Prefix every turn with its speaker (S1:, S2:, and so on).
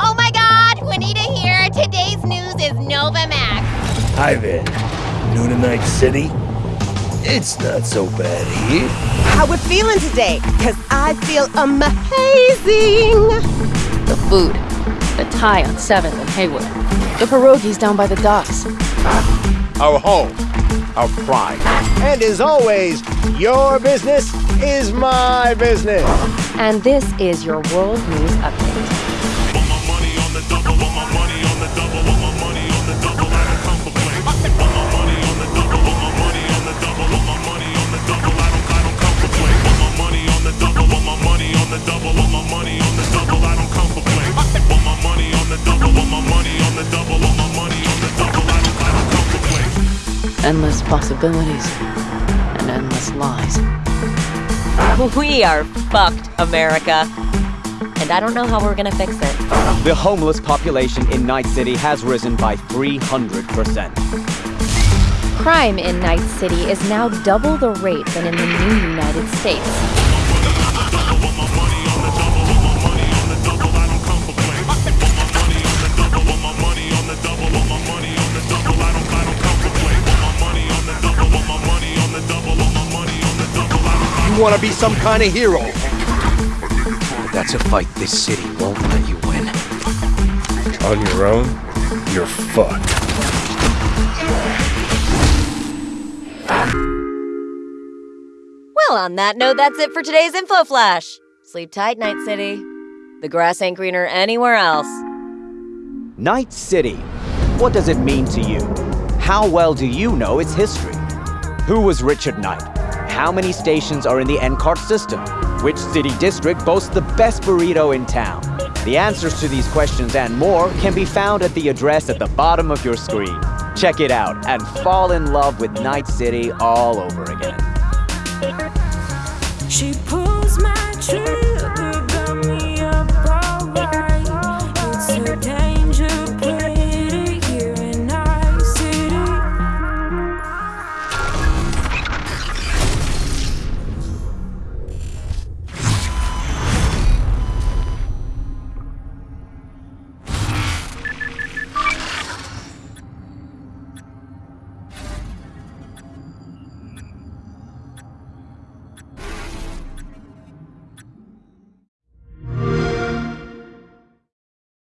S1: Oh my god, Juanita here. Today's news is Nova Max.
S2: Hi there. New in Night City? It's not so bad here.
S3: How we feeling today? Because I feel amazing.
S4: The food. The tie on 7th and Heywood. The pierogies down by the docks.
S5: Our home. Our pride.
S6: And as always, your business is my business.
S4: And this is your World News Update. Endless possibilities and endless lies.
S1: We are fucked, America. And I don't know how we're gonna fix it.
S7: The homeless population in Night City has risen by 300%.
S4: Crime in Night City is now double the rate than in the new United States.
S5: Want to be some kind of hero.
S8: But that's a fight this city won't let you win.
S2: On your own, you're fucked.
S1: Well, on that note, that's it for today's Info Flash. Sleep tight, Night City. The grass ain't greener anywhere else.
S7: Night City. What does it mean to you? How well do you know its history? Who was Richard Night? How many stations are in the NCART system? Which city district boasts the best burrito in town? The answers to these questions and more can be found at the address at the bottom of your screen. Check it out and fall in love with Night City all over again.
S9: She pulls my tree.